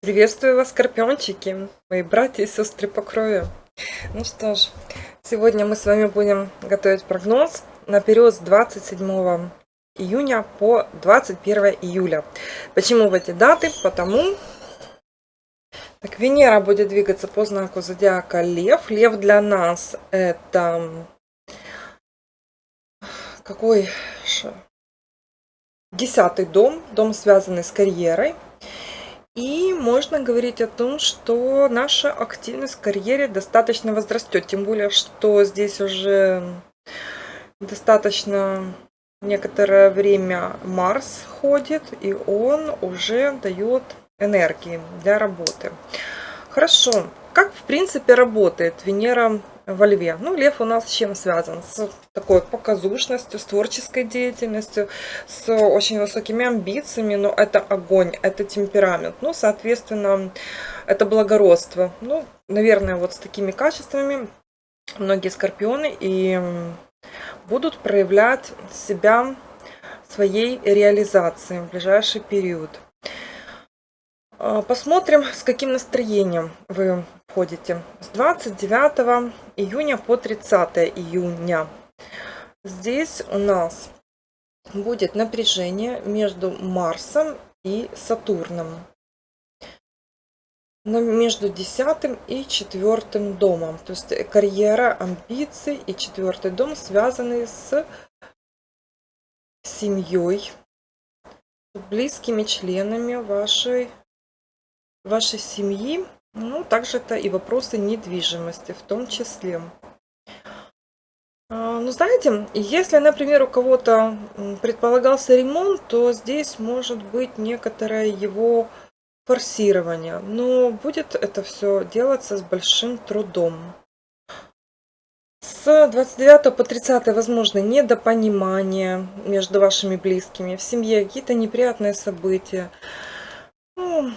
Приветствую вас, скорпиончики, мои братья и сестры по крови. Ну что ж, сегодня мы с вами будем готовить прогноз на период с 27 июня по 21 июля. Почему в эти даты? Потому, так, Венера будет двигаться по знаку зодиака Лев. Лев для нас это какой десятый дом, дом связанный с карьерой. И можно говорить о том, что наша активность в карьере достаточно возрастет. Тем более, что здесь уже достаточно некоторое время Марс ходит, и он уже дает энергии для работы. Хорошо. Как, в принципе, работает Венера во Льве. Ну, Лев у нас с чем связан? С такой показушностью, с творческой деятельностью, с очень высокими амбициями, но это огонь, это темперамент. Ну, соответственно, это благородство. Ну, наверное, вот с такими качествами многие скорпионы и будут проявлять себя своей реализации в ближайший период. А, посмотрим, с каким настроением вы входите. С 29 июня по 30 июня. Здесь у нас будет напряжение между Марсом и Сатурном. Но между 10 и 4 домом. То есть карьера, амбиции и 4 дом связаны с семьей, близкими членами вашей вашей семьи, ну, также это и вопросы недвижимости в том числе. А, ну, знаете, если, например, у кого-то предполагался ремонт, то здесь может быть некоторое его форсирование. Но будет это все делаться с большим трудом. С 29 по 30 возможно недопонимание между вашими близкими, в семье какие-то неприятные события. Ну,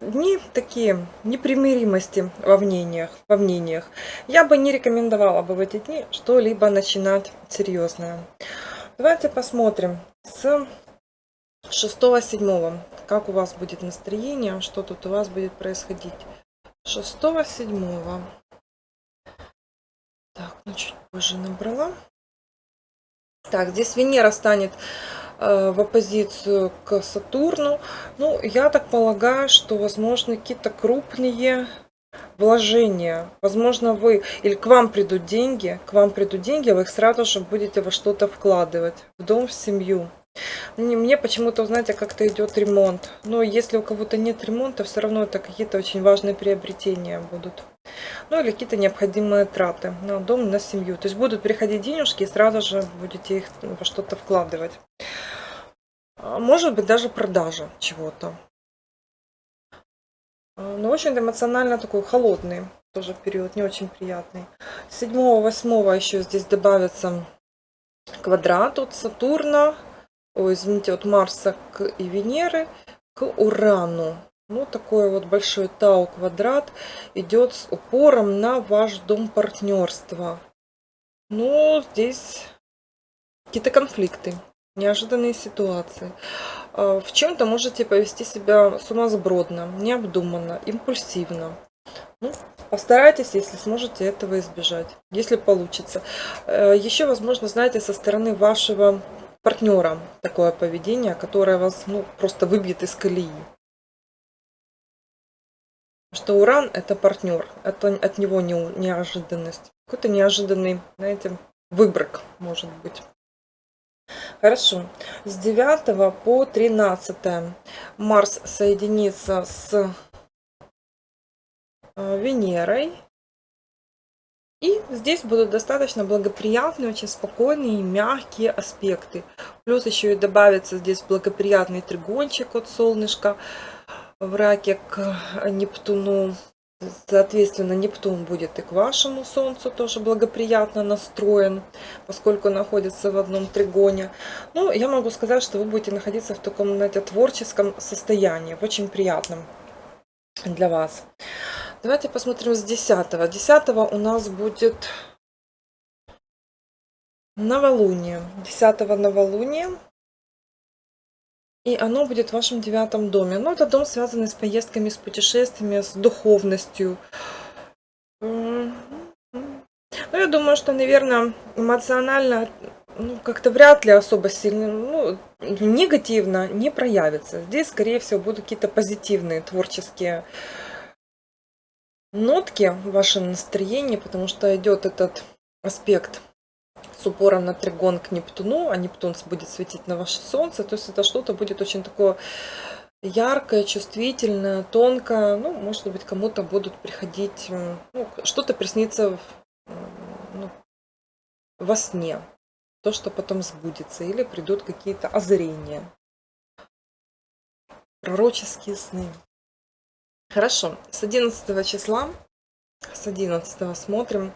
дни такие непримиримости во мнениях, во мнениях. Я бы не рекомендовала бы в эти дни что-либо начинать серьезное. Давайте посмотрим с 6-7, как у вас будет настроение, что тут у вас будет происходить. 6-7. Так, ну чуть позже набрала. Так, здесь Венера станет в оппозицию к Сатурну. Ну, я так полагаю, что, возможно, какие-то крупные вложения. Возможно, вы или к вам придут деньги, к вам придут деньги, вы их сразу же будете во что-то вкладывать, в дом, в семью. Мне почему-то, знаете, как-то идет ремонт. Но если у кого-то нет ремонта, все равно это какие-то очень важные приобретения будут. Ну или какие-то необходимые траты на дом, на семью. То есть будут приходить денежки и сразу же будете их во что-то вкладывать. А, может быть даже продажа чего-то. А, ну, в общем-то, эмоционально такой холодный тоже период, не очень приятный. 7-8 еще здесь добавится квадрат от Сатурна, ой, извините, от Марса к и Венеры к Урану. Ну, такой вот большой Тау квадрат идет с упором на ваш дом партнерства. Ну, здесь какие-то конфликты неожиданные ситуации. А, в чем-то можете повести себя сумасбродно, необдуманно, импульсивно. Ну, постарайтесь, если сможете этого избежать, если получится. Э, Еще, возможно, знаете, со стороны вашего партнера такое поведение, которое вас ну, просто выбьет из колеи. Что Уран это партнер, это от него не, неожиданность. Какой-то неожиданный, знаете, выброк может быть. Хорошо. С 9 по 13 Марс соединится с э, Венерой. И здесь будут достаточно благоприятные, очень спокойные и мягкие аспекты. Плюс еще и добавится здесь благоприятный тригончик от солнышка в раке к Нептуну. Соответственно, Нептун будет и к вашему Солнцу тоже благоприятно настроен, поскольку находится в одном тригоне. Ну, я могу сказать, что вы будете находиться в таком, знаете, творческом состоянии, в очень приятном для вас. Давайте посмотрим с 10. 10 у нас будет новолуние. 10 новолуния. И оно будет в вашем девятом доме. Но это дом, связанный с поездками, с путешествиями, с духовностью. Ну, я думаю, что, наверное, эмоционально ну, как-то вряд ли особо сильно, ну, негативно не проявится. Здесь, скорее всего, будут какие-то позитивные творческие нотки в вашем настроении, потому что идет этот аспект с упором на тригон к Нептуну, а Нептун будет светить на ваше Солнце, то есть это что-то будет очень такое яркое, чувствительное, тонкое, ну, может быть, кому-то будут приходить, ну, что-то приснится в, ну, во сне, то, что потом сбудется, или придут какие-то озарения, пророческие сны. Хорошо, с 11 числа, с 11 смотрим.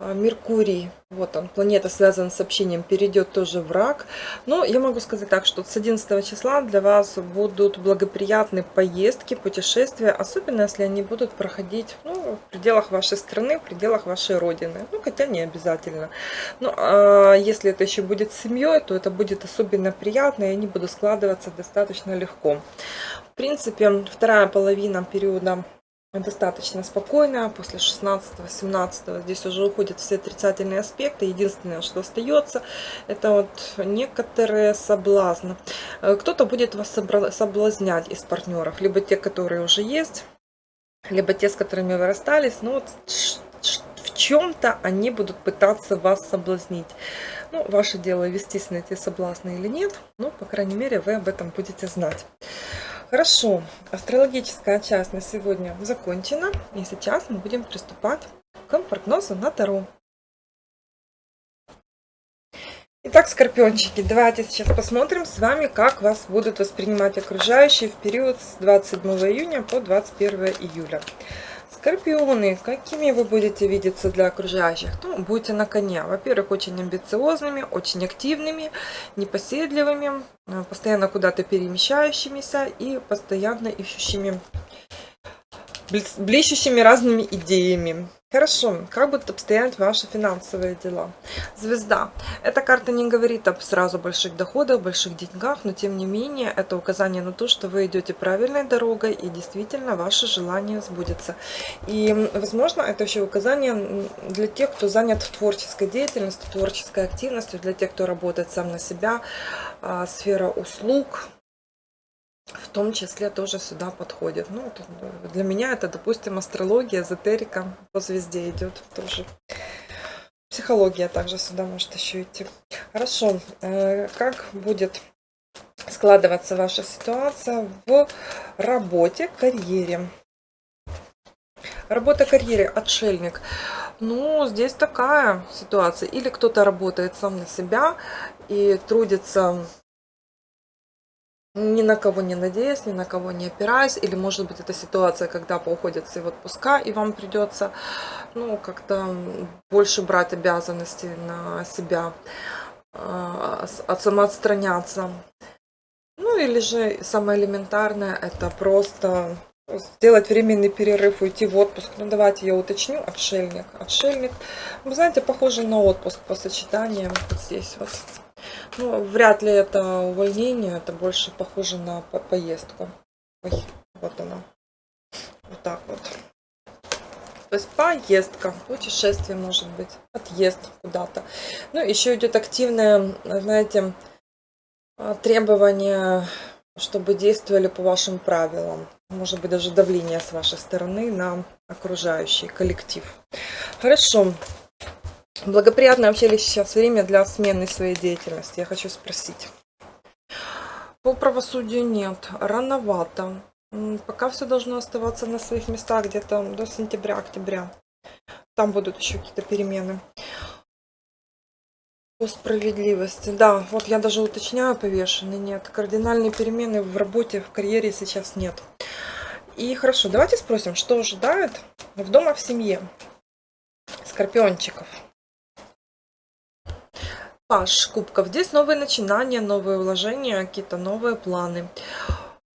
А, Меркурий, вот он, планета связана с общением, перейдет тоже в рак. Но я могу сказать так, что с 11 числа для вас будут благоприятные поездки, путешествия, особенно если они будут проходить ну, в пределах вашей страны, в пределах вашей родины. Ну, хотя не обязательно. Но а если это еще будет с семьей, то это будет особенно приятно, и они будут складываться достаточно легко. В принципе, вторая половина периода достаточно спокойная. После 16-17 здесь уже уходят все отрицательные аспекты. Единственное, что остается, это вот некоторые соблазны. Э, кто-то будет вас соблазнять из партнеров. Либо те, которые уже есть, либо те, с которыми вы расстались. Но вот в чем-то они будут пытаться вас соблазнить. Ну, ваше дело вестись на эти соблазны или нет. Ну, по крайней мере, вы об этом будете знать. Хорошо, астрологическая часть на сегодня закончена. И сейчас мы будем приступать к прогнозу на Таро. Итак, скорпиончики, давайте сейчас посмотрим с вами, как вас будут воспринимать окружающие в период с 27 июня по 21 июля. Скорпионы, какими вы будете видеться для окружающих? Ну, будьте на коне. Во-первых, очень амбициозными, очень активными, непоседливыми, э, постоянно куда-то перемещающимися и постоянно ищущими, блещущими разными идеями. Хорошо, как будут обстоять ваши финансовые дела? Звезда. Эта карта не говорит об сразу больших доходах, больших деньгах, но тем не менее это указание на то, что вы идете правильной дорогой и действительно ваше желание сбудется. И, возможно, это еще указание для тех, кто занят в творческой деятельности, творческой активностью, для тех, кто работает сам на себя, а, сфера услуг, в том числе тоже сюда подходит. Ну, для меня это, допустим, астрология, эзотерика по звезде идет тоже. Психология также сюда может еще идти. Хорошо, э, как будет складываться ваша ситуация в работе, карьере? Работа, карьере, отшельник. Ну, здесь такая ситуация. Или кто-то работает сам на себя и трудится ни на кого не надеясь, ни на кого не опираясь, или может быть это ситуация, когда уходят все в отпуска, и вам придется, ну, как-то больше брать обязанности на себя, а, от самоотстраняться. Ну, или же самое элементарное, это просто сделать временный перерыв, уйти в отпуск. Ну, давайте я уточню, отшельник. Отшельник, вы знаете, похоже на отпуск по сочетаниям вот здесь вот. Ну, вряд ли это увольнение, это больше похоже на по поездку. Ой, вот она. Вот так вот. То есть поездка, путешествие может быть, отъезд куда-то. Ну, еще идет активное, знаете, требование, чтобы действовали по вашим правилам. Может быть, даже давление с вашей стороны на окружающий коллектив. Хорошо. Благоприятное вообще ли сейчас время для смены своей деятельности? Я хочу спросить. По правосудию нет, рановато. Пока все должно оставаться на своих местах где-то до сентября-октября. Там будут еще какие-то перемены. По справедливости. Да, вот я даже уточняю, повешенный нет. Кардинальные перемены в работе, в карьере сейчас нет. И хорошо, давайте спросим, что ожидает в дома в семье скорпиончиков. Паш кубков. Здесь новые начинания, новые вложения, какие-то новые планы.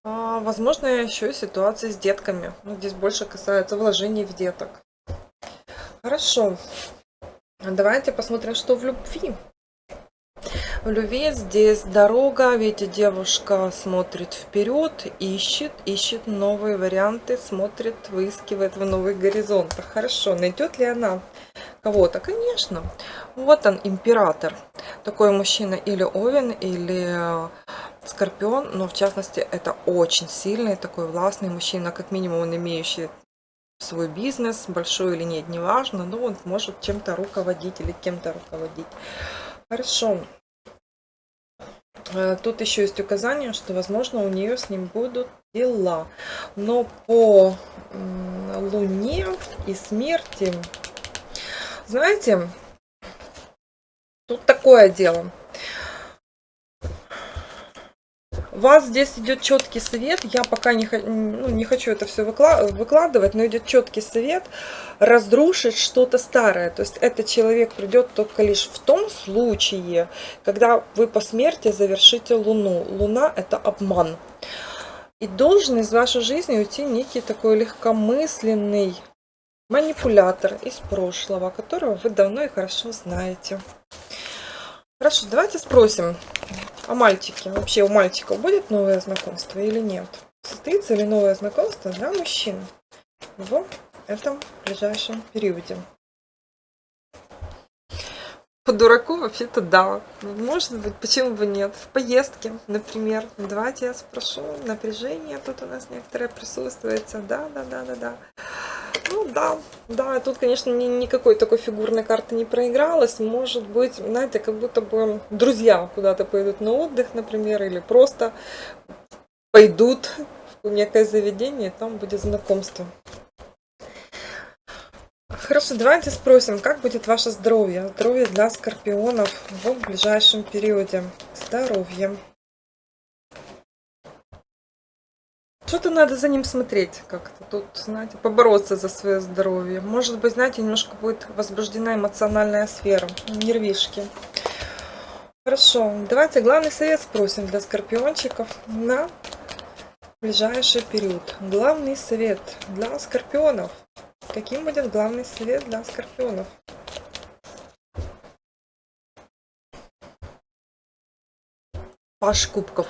А, возможно, еще и ситуации с детками. Ну, здесь больше касается вложений в деток. Хорошо. Давайте посмотрим, что в любви. В любви здесь дорога, видите, девушка смотрит вперед, ищет, ищет новые варианты, смотрит, выискивает в новых горизонтах. Хорошо, найдет ли она кого-то? Конечно. Вот он, император. Такой мужчина или овен, или скорпион, но в частности это очень сильный, такой властный мужчина, как минимум он имеющий свой бизнес, большой или нет, неважно, но он может чем-то руководить или кем-то руководить. Хорошо. Э, тут еще есть указание, что, возможно, у нее с ним будут дела. Но по Луне и смерти, знаете, тут такое дело – у вас здесь идет четкий совет. Я пока не, ну, не хочу это все выкладывать, но идет четкий совет разрушить что-то старое. То есть этот человек придет только лишь в том случае, когда вы по смерти завершите Луну. Луна это обман. И должен из вашей жизни уйти некий такой легкомысленный манипулятор из прошлого, которого вы давно и хорошо знаете. Хорошо, давайте спросим, а мальчики? Вообще у мальчиков будет новое знакомство или нет? Состоится ли новое знакомство для мужчин в этом ближайшем периоде? По дураку вообще-то да. Может быть, почему бы нет? В поездке, например. Давайте я спрошу. Напряжение тут у нас некоторое присутствует. Да, да, да, да, да. Ну да, да, тут, конечно, ни, никакой такой фигурной карты не проигралось. Может быть, знаете, как будто бы друзья куда-то пойдут на отдых, например, или просто пойдут в некое заведение, там будет знакомство. Хорошо, давайте спросим, как будет ваше здоровье? Здоровье для скорпионов в ближайшем периоде. Здоровье. Что-то надо за ним смотреть как-то. Тут, знаете, побороться за свое здоровье. Может быть, знаете, немножко будет возбуждена эмоциональная сфера. Нервишки. Хорошо, давайте главный совет спросим для скорпиончиков на ближайший период. Главный совет для скорпионов. Каким будет главный совет для скорпионов? Паш кубков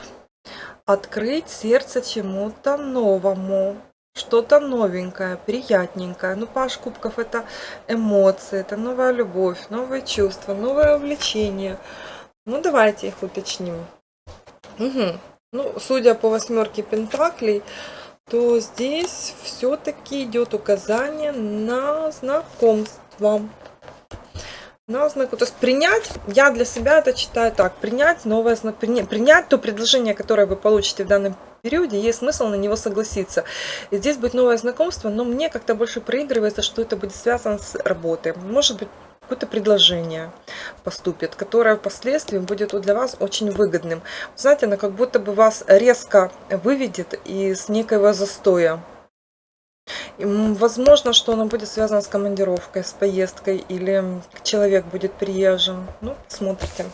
открыть сердце чему-то новому, что-то новенькое, приятненькое. Ну, паш кубков это эмоции, это новая любовь, новые чувства, новое увлечение. Ну, давайте их уточним. Угу. Ну, судя по восьмерке пентаклей, то здесь все-таки идет указание на знакомство на знаку. То есть принять, я для себя это читаю так, принять новое, принять то предложение, которое вы получите в данном периоде, есть смысл на него согласиться. И здесь будет новое знакомство, но мне как-то больше проигрывается, что это будет связано с работой. Может быть, какое-то предложение поступит, которое впоследствии будет для вас очень выгодным. Знаете, оно как будто бы вас резко выведет из некоего застоя. Возможно, что оно будет связано с командировкой, с поездкой, или человек будет приезжим. Ну, смотрите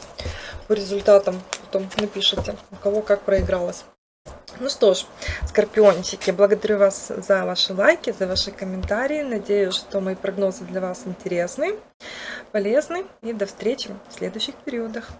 по результатам, потом напишите, у кого как проигралось. Ну что ж, скорпиончики, благодарю вас за ваши лайки, за ваши комментарии. Надеюсь, что мои прогнозы для вас интересны, полезны. И до встречи в следующих периодах.